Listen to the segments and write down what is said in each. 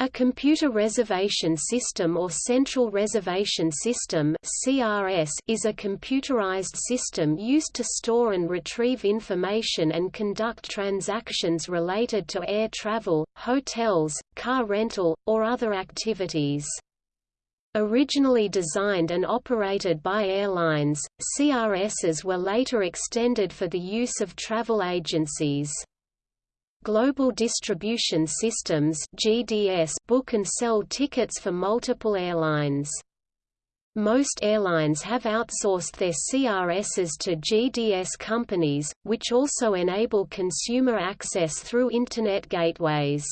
A computer reservation system or central reservation system (CRS) is a computerized system used to store and retrieve information and conduct transactions related to air travel, hotels, car rental, or other activities. Originally designed and operated by airlines, CRSs were later extended for the use of travel agencies. Global Distribution Systems (GDS) book and sell tickets for multiple airlines. Most airlines have outsourced their CRSs to GDS companies, which also enable consumer access through Internet gateways.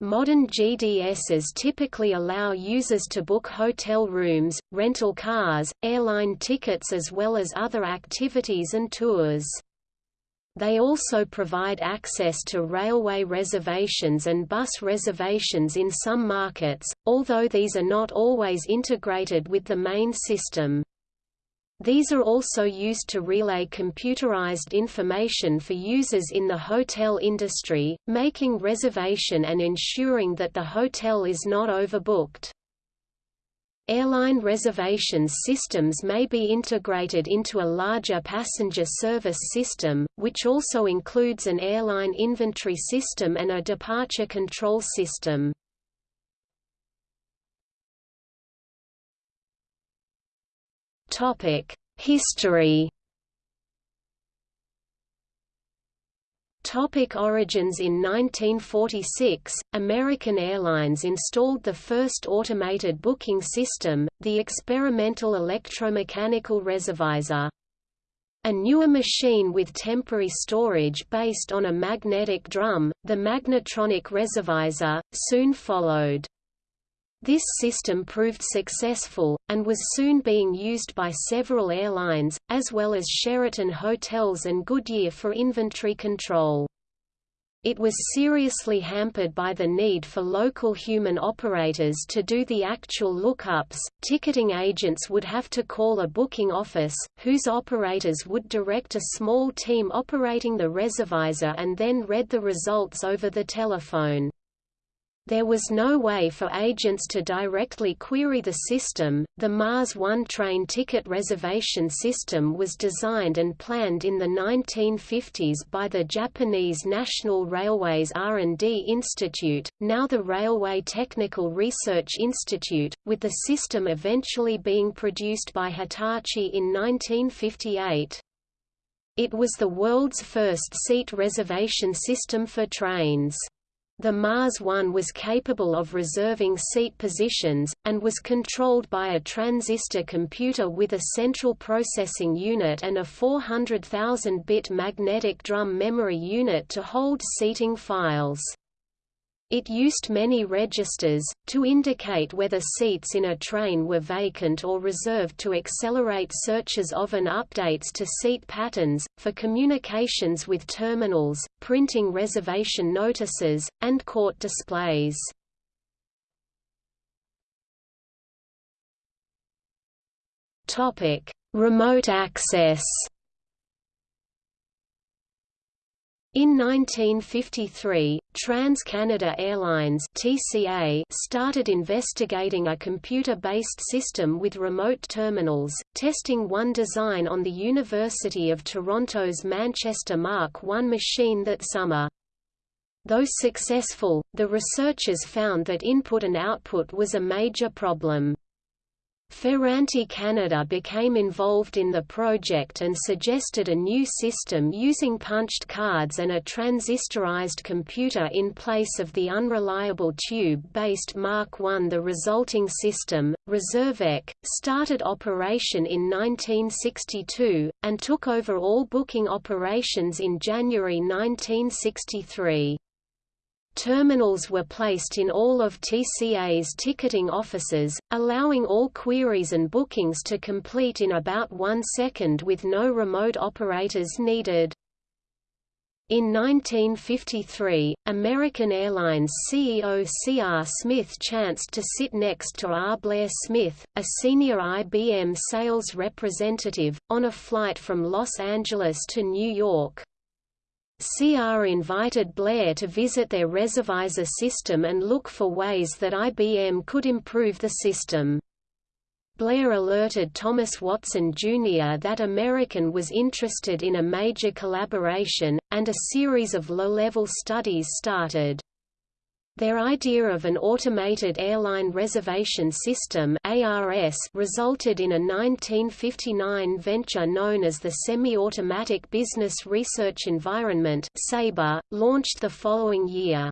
Modern GDSs typically allow users to book hotel rooms, rental cars, airline tickets as well as other activities and tours. They also provide access to railway reservations and bus reservations in some markets, although these are not always integrated with the main system. These are also used to relay computerized information for users in the hotel industry, making reservation and ensuring that the hotel is not overbooked. Airline reservations systems may be integrated into a larger passenger service system, which also includes an airline inventory system and a departure control system. History Topic origins In 1946, American Airlines installed the first automated booking system, the experimental electromechanical reservisor. A newer machine with temporary storage based on a magnetic drum, the magnetronic reservisor, soon followed. This system proved successful, and was soon being used by several airlines, as well as Sheraton Hotels and Goodyear for inventory control. It was seriously hampered by the need for local human operators to do the actual lookups. Ticketing agents would have to call a booking office, whose operators would direct a small team operating the reservisor and then read the results over the telephone. There was no way for agents to directly query the system. The Mars One train ticket reservation system was designed and planned in the 1950s by the Japanese National Railways R&D Institute, now the Railway Technical Research Institute, with the system eventually being produced by Hitachi in 1958. It was the world's first seat reservation system for trains. The Mars One was capable of reserving seat positions, and was controlled by a transistor computer with a central processing unit and a 400,000-bit magnetic drum memory unit to hold seating files. It used many registers, to indicate whether seats in a train were vacant or reserved to accelerate searches of and updates to seat patterns, for communications with terminals, printing reservation notices, and court displays. Remote access In 1953, Trans-Canada Airlines (TCA) started investigating a computer-based system with remote terminals, testing one design on the University of Toronto's Manchester Mark I machine that summer. Though successful, the researchers found that input and output was a major problem. Ferranti Canada became involved in the project and suggested a new system using punched cards and a transistorized computer in place of the unreliable tube-based Mark I. The resulting system, Reservec, started operation in 1962, and took over all booking operations in January 1963. Terminals were placed in all of TCA's ticketing offices, allowing all queries and bookings to complete in about one second with no remote operators needed. In 1953, American Airlines CEO C.R. Smith chanced to sit next to R. Blair Smith, a senior IBM sales representative, on a flight from Los Angeles to New York. CR invited Blair to visit their Reservisor system and look for ways that IBM could improve the system. Blair alerted Thomas Watson Jr. that American was interested in a major collaboration, and a series of low-level studies started. Their idea of an automated airline reservation system ARS resulted in a 1959 venture known as the Semi-Automatic Business Research Environment SABRE, launched the following year.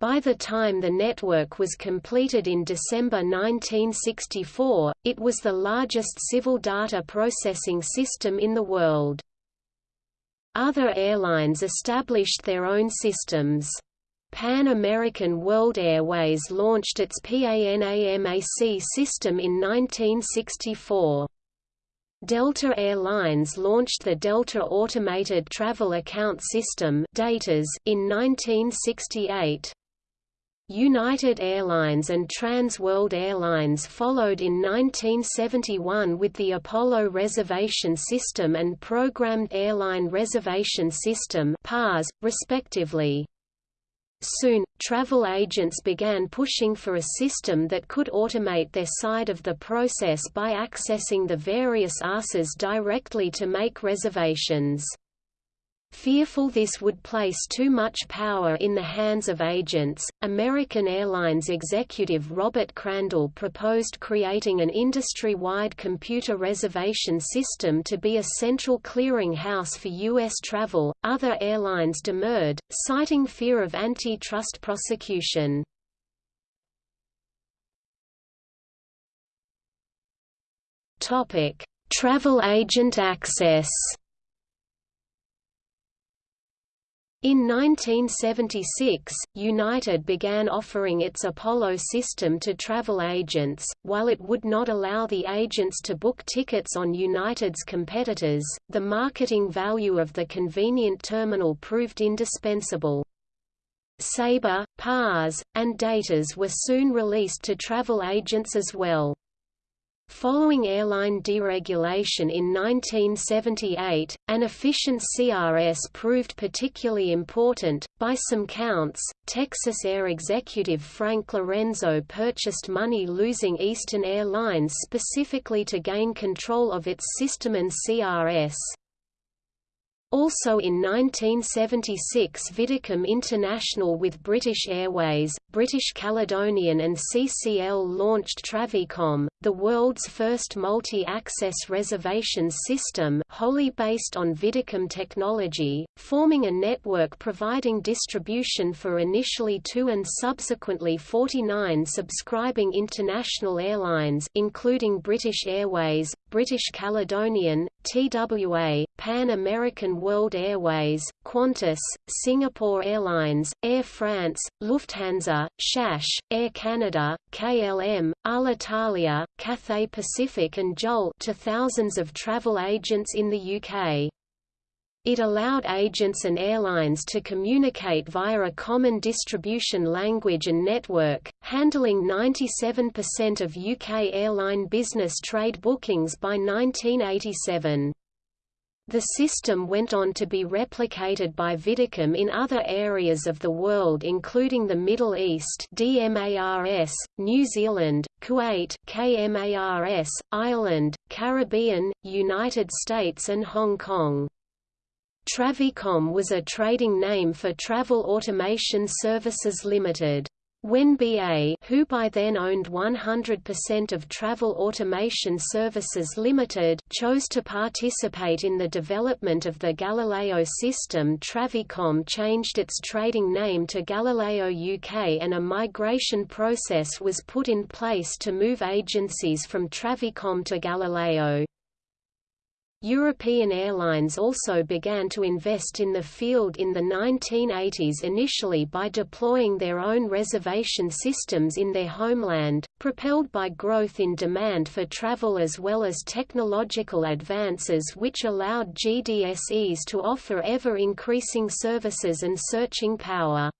By the time the network was completed in December 1964, it was the largest civil data processing system in the world. Other airlines established their own systems. Pan American World Airways launched its PANAMAC system in 1964. Delta Air Lines launched the Delta Automated Travel Account System in 1968. United Airlines and Trans World Airlines followed in 1971 with the Apollo Reservation System and Programmed Airline Reservation System respectively. Soon, travel agents began pushing for a system that could automate their side of the process by accessing the various ARSs directly to make reservations. Fearful this would place too much power in the hands of agents, American Airlines executive Robert Crandall proposed creating an industry-wide computer reservation system to be a central clearinghouse for U.S. travel. Other airlines demurred, citing fear of antitrust prosecution. Topic: Travel agent access. In 1976, United began offering its Apollo system to travel agents, while it would not allow the agents to book tickets on United's competitors, the marketing value of the convenient terminal proved indispensable. Sabre, PARS, and Datas were soon released to travel agents as well. Following airline deregulation in 1978, an efficient CRS proved particularly important. By some counts, Texas Air executive Frank Lorenzo purchased money losing Eastern Airlines specifically to gain control of its system and CRS. Also in 1976 Videcom International with British Airways, British Caledonian and CCL launched Travicom, the world's first multi-access reservation system wholly based on Videcom technology, forming a network providing distribution for initially two and subsequently 49 subscribing international airlines including British Airways, British Caledonian, TWA, Pan American World Airways, Qantas, Singapore Airlines, Air France, Lufthansa, SAS, Air Canada, KLM, Alitalia, Cathay Pacific and JUL to thousands of travel agents in the UK. It allowed agents and airlines to communicate via a common distribution language and network, handling 97% of UK airline business trade bookings by 1987. The system went on to be replicated by Videcom in other areas of the world including the Middle East DMARS, New Zealand, Kuwait KMARS, Ireland, Caribbean, United States and Hong Kong. Travicom was a trading name for Travel Automation Services Limited. When BA who by then owned 100% of Travel Automation Services Limited chose to participate in the development of the Galileo system Travicom changed its trading name to Galileo UK and a migration process was put in place to move agencies from Travicom to Galileo. European airlines also began to invest in the field in the 1980s initially by deploying their own reservation systems in their homeland, propelled by growth in demand for travel as well as technological advances which allowed GDSEs to offer ever-increasing services and searching power.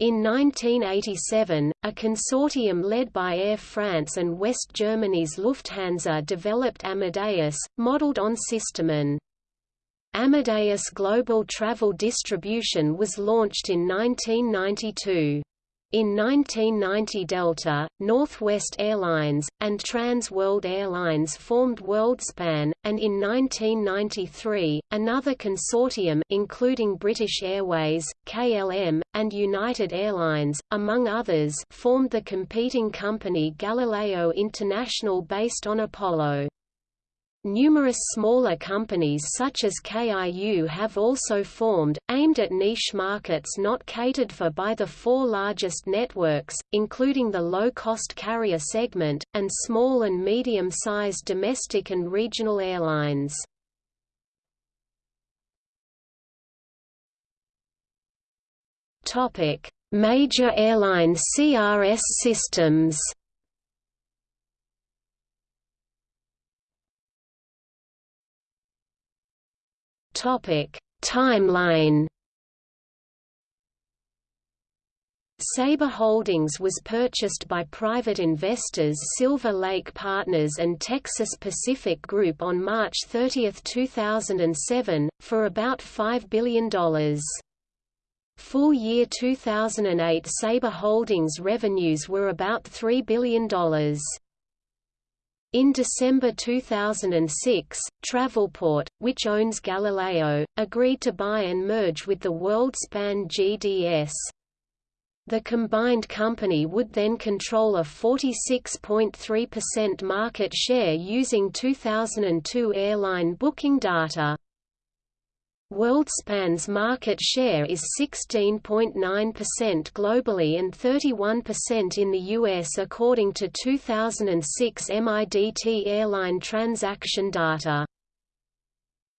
In 1987, a consortium led by Air France and West Germany's Lufthansa developed Amadeus, modeled on System One. Amadeus Global Travel Distribution was launched in 1992. In 1990 Delta, Northwest Airlines, and Trans World Airlines formed WorldSpan, and in 1993, another consortium including British Airways, KLM, and United Airlines, among others formed the competing company Galileo International based on Apollo. Numerous smaller companies such as KIU have also formed, aimed at niche markets not catered for by the four largest networks, including the low-cost carrier segment, and small and medium-sized domestic and regional airlines. Major airline CRS systems Timeline. Sabre Holdings was purchased by private investors Silver Lake Partners and Texas Pacific Group on March 30, 2007, for about $5 billion. Full year 2008 Sabre Holdings revenues were about $3 billion. In December 2006, Travelport, which owns Galileo, agreed to buy and merge with the WorldSpan GDS. The combined company would then control a 46.3% market share using 2002 airline booking data. WorldSpan's market share is 16.9% globally and 31% in the US according to 2006 MIDT airline transaction data.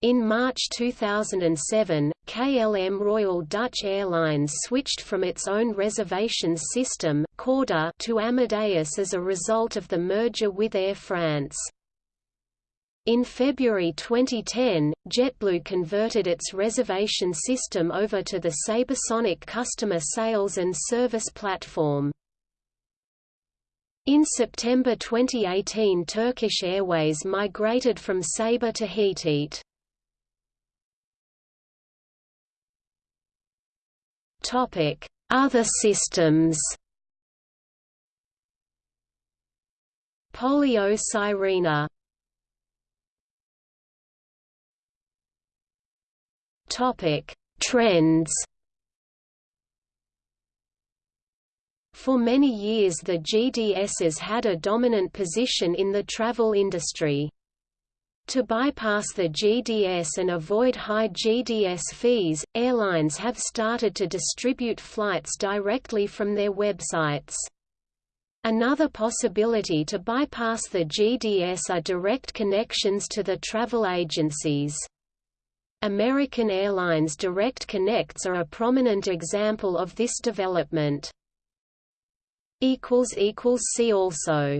In March 2007, KLM Royal Dutch Airlines switched from its own reservations system to Amadeus as a result of the merger with Air France. In February 2010, JetBlue converted its reservation system over to the Sabresonic customer sales and service platform. In September 2018 Turkish Airways migrated from Sabre to Hitit. Other systems Polio Sirena Topic: Trends. For many years the GDSs had a dominant position in the travel industry. To bypass the GDS and avoid high GDS fees, airlines have started to distribute flights directly from their websites. Another possibility to bypass the GDS are direct connections to the travel agencies. American Airlines Direct Connects are a prominent example of this development. See also